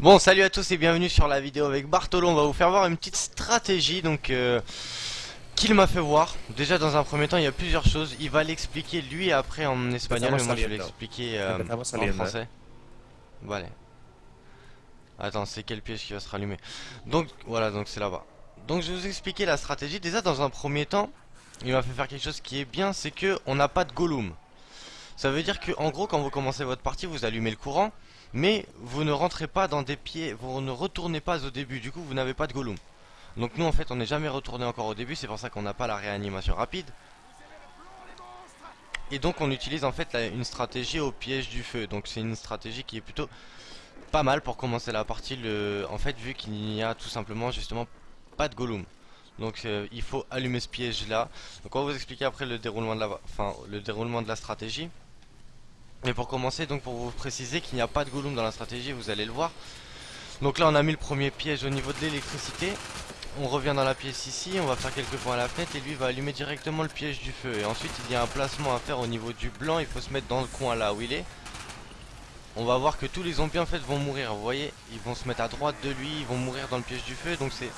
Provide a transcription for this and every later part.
Bon, salut à tous et bienvenue sur la vidéo avec Bartolo. On va vous faire voir une petite stratégie donc euh, qu'il m'a fait voir. Déjà, dans un premier temps, il y a plusieurs choses. Il va l'expliquer lui après en espagnol, mais moi je vais l'expliquer euh, en français. Voilà. Attends, c'est quel piège qui va se rallumer Donc, voilà, donc c'est là-bas. Donc, je vais vous expliquer la stratégie. Déjà, dans un premier temps, il m'a fait faire quelque chose qui est bien, c'est que on n'a pas de Gollum. Ça veut dire que, en gros, quand vous commencez votre partie, vous allumez le courant, mais vous ne rentrez pas dans des pieds, vous ne retournez pas au début, du coup, vous n'avez pas de Gollum. Donc nous, en fait, on n'est jamais retourné encore au début, c'est pour ça qu'on n'a pas la réanimation rapide. Et donc, on utilise en fait une stratégie au piège du feu. Donc, c'est une stratégie qui est plutôt pas mal pour commencer la partie, en fait, vu qu'il n'y a tout simplement, justement, pas de Gollum. Donc euh, il faut allumer ce piège là. Donc on va vous expliquer après le déroulement de la stratégie. Mais pour commencer, donc pour vous préciser qu'il n'y a pas de Gollum dans la stratégie, vous allez le voir. Donc là on a mis le premier piège au niveau de l'électricité. On revient dans la pièce ici, on va faire quelques points à la fenêtre et lui va allumer directement le piège du feu. Et ensuite il y a un placement à faire au niveau du blanc, il faut se mettre dans le coin là où il est. On va voir que tous les zombies en fait vont mourir, vous voyez, ils vont se mettre à droite de lui, ils vont mourir dans le piège du feu, donc c'est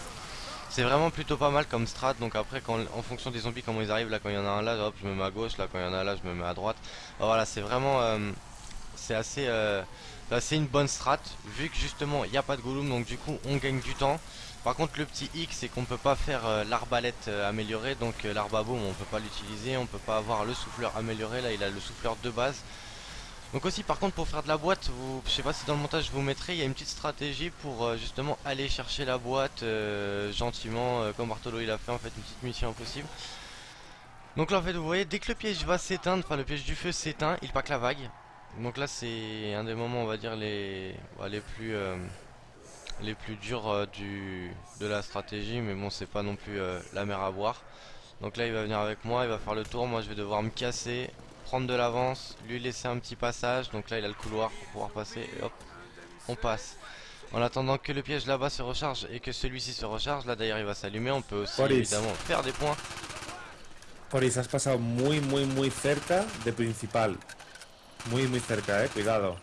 c'est vraiment plutôt pas mal comme strat, donc après en fonction des zombies comment ils arrivent, là quand il y en a un là, hop, je me mets à gauche, là quand il y en a un là, je me mets à droite. voilà, c'est vraiment, euh, c'est assez, euh, c'est une bonne strat, vu que justement il n'y a pas de Gollum, donc du coup on gagne du temps. Par contre le petit X c'est qu'on peut pas faire euh, l'arbalète améliorée, donc l'arbaboum on peut pas l'utiliser, on peut pas avoir le souffleur amélioré, là il a le souffleur de base. Donc aussi par contre pour faire de la boîte, vous, je sais pas si dans le montage je vous mettrai, il y a une petite stratégie pour euh, justement aller chercher la boîte euh, gentiment euh, comme Bartolo il a fait en fait une petite mission impossible. Donc là en fait vous voyez dès que le piège va s'éteindre, enfin le piège du feu s'éteint, il pack la vague. Donc là c'est un des moments on va dire les, les plus les plus durs du, de la stratégie mais bon c'est pas non plus la mer à boire. Donc là il va venir avec moi, il va faire le tour, moi je vais devoir me casser prendre de l'avance, lui laisser un petit passage. Donc là, il a le couloir pour pouvoir passer. Et hop, on passe. En attendant que le piège là-bas se recharge et que celui-ci se recharge, là d'ailleurs il va s'allumer, on peut aussi évidemment faire des points. Poris, has pasado muy muy muy cerca de principal. Muy muy cerca, eh, cuidado.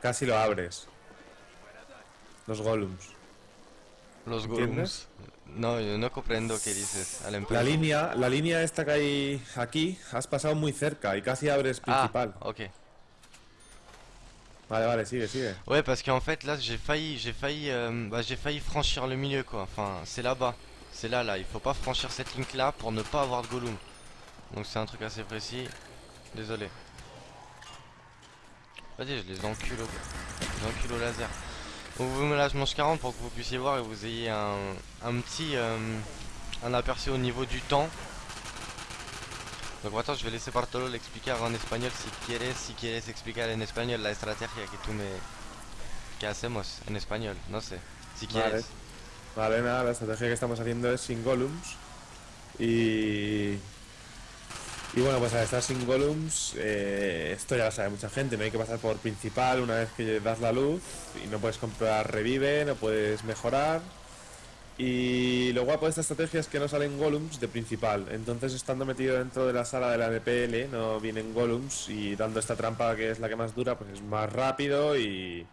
Casi lo abres. Los golems. Los. No, yo no comprendo qué dices. la línea, la línea esta que hay aquí, has pasado muy cerca y casi abres principal. Ah, ok. Vale, vale, sigue, sigue. Ouais, parce qu'en fait, là, j'ai failli, j'ai failli, euh, bah, j'ai failli franchir le milieu, quoi. Enfin, c'est là-bas. C'est là, là. Il faut pas franchir cette ligne-là pour ne pas avoir de Gollum. Donc c'est un truc assez précis. Désolé. Vas-y, je les encule au, les encule au laser. Donc vous là je mange 40 pour que vous puissiez voir et vous ayez un, petit euh, un aperçu au niveau du temps. Donc attends, je vais laisser Bartolo l'expliquer en espagnol si quieres, si quieres explicar en espagnol la estrategia que tú me que hacemos en español, no sé, si quieres. Vale, vale nada, la estrategia que estamos haciendo es sin golems y y bueno, pues al estar sin golems, eh, esto ya lo sabe mucha gente, no hay que pasar por principal una vez que das la luz y no puedes comprar revive, no puedes mejorar. Y lo guapo de esta estrategia es que no salen golems de principal, entonces estando metido dentro de la sala de la NPL no vienen golems y dando esta trampa que es la que más dura, pues es más rápido y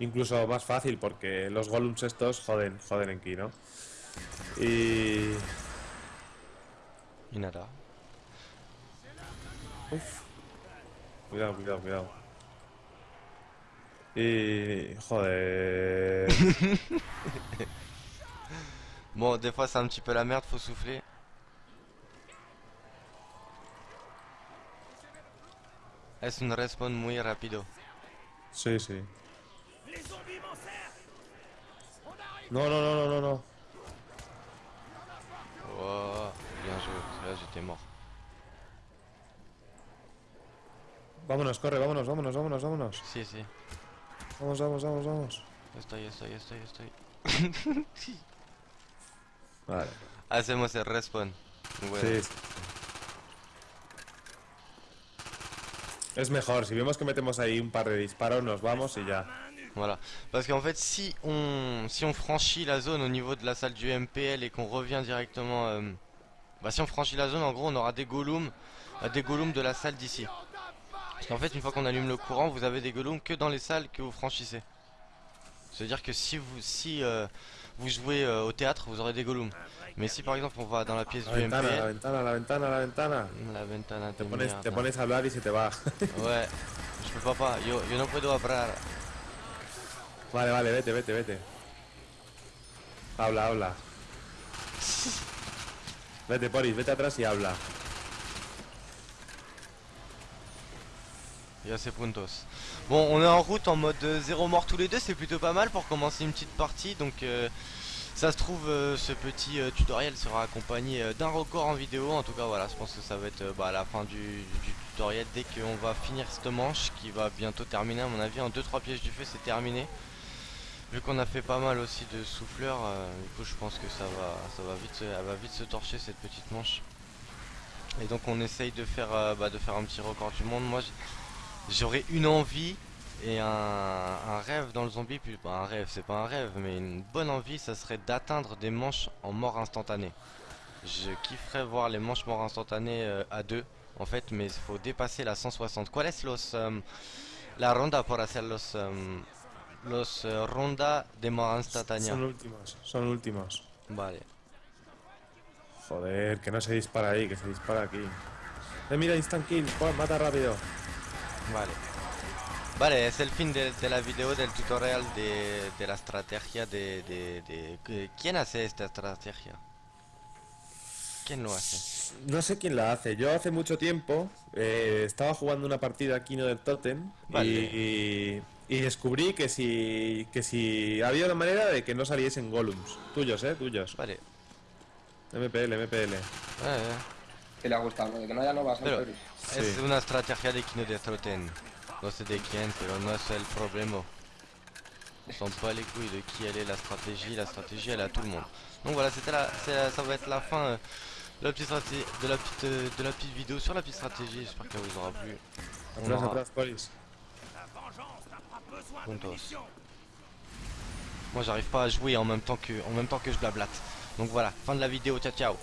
incluso más fácil porque los golems estos joden, joden en ki, ¿no? Y... Y nada. Uf. Cuidado, cuidado, cuidado. Y... Joder. bon, des fois c'est un petit peu la merde, faut souffler. Es un respawn muy rápido. Sí, sí. No, no, no, no, no, no. Oh, bien joué. Là, j'étais mort. Vámonos, corre, vámonos, vámonos, vámonos, vámonos. Sí, sí. Vamos, vamos, vamos, vamos. Estoy, estoy, estoy, estoy. vale. Hacemos el respawn. Sí, Es mejor, si vemos que metemos ahí un par de disparos, nos vamos y ya. Voilà, parce qu'en fait si on, si on franchit la zone au niveau de la salle du MPL et qu'on revient directement... Euh, bah si on franchit la zone, en gros on aura des golems, des golems de la salle d'ici. Parce qu'en fait, une fois qu'on allume le courant, vous avez des golems que dans les salles que vous franchissez. C'est-à-dire que si vous si euh, vous jouez euh, au théâtre, vous aurez des golems. Mais si par exemple on va dans la pièce La du ventana, la ventana, la ventana, la ventana. la ventana Te pones, te pones a hablar y se te va. Ouais, je peux pas pas, yo, yo no puedo hablar. Vale, vale, vete, vete, vete. Habla, habla. Vete, Poris, vete atrás y habla. Y a ses puntos. Bon, on est en route en mode euh, zéro mort tous les deux, c'est plutôt pas mal pour commencer une petite partie. Donc, euh, ça se trouve, euh, ce petit tutoriel sera accompagné d'un record en vidéo. En tout cas, voilà, je pense que ça va être euh, bah, à la fin du, tutoriel dès qu'on va finir cette manche qui va bientôt terminer. À mon avis, en 2-3 pièges du feu, c'est terminé. Vu qu'on a fait pas mal aussi de souffleurs, du coup, je pense que ça va, vite, va vite se torcher cette petite manche. Et donc, on essaye de faire, bah, de faire un petit record du monde. Moi, J'aurais une envie et un, un rêve dans le zombie, puis pas un rêve, c'est pas un rêve, mais une bonne envie, ça serait d'atteindre des manches en mort instantanée. Je kifferais voir les manches mort instantanées euh, à deux, en fait, mais il faut dépasser la 160. ¿Cuál es los, um, la ronda por hacer los, um, los eh, ronda de mort instantanea? Son últimos, son últimos. Vale. Joder, que no se dispara ahí, que se dispara aquí. Eh, mira, instant kill, mata rápido. Vale. Vale, es el fin de, de la video del tutorial de, de la estrategia de, de, ¿Quién hace esta estrategia? ¿Quién lo hace? No sé quién la hace. Yo hace mucho tiempo eh, estaba jugando una partida aquí no del Totem Vale. y, y descubrí que si, que si había una manera de que no saliesen golems. Tuyos, eh, tuyos. Vale. MPL, MPL. Eh. Que le ha gustado, ¿no? De que no haya novas Pero anteriores. es Sí. una estrategia de Kino de Troten. No sé de quién, pero no es el problema. On s'en bat les couilles de qui elle est la stratégie. La stratégie, elle est à tout le monde. Donc voilà, c'était la, ça va être la fin euh, de la petite stratégie, de la petite, euh, de la petite vidéo sur la petite stratégie. J'espère qu'elle vous aura plu. On aura-. Moi j'arrive pas à jouer en même temps que en même temps que je blablate. Donc voilà, fin de la vidéo, ciao ciao.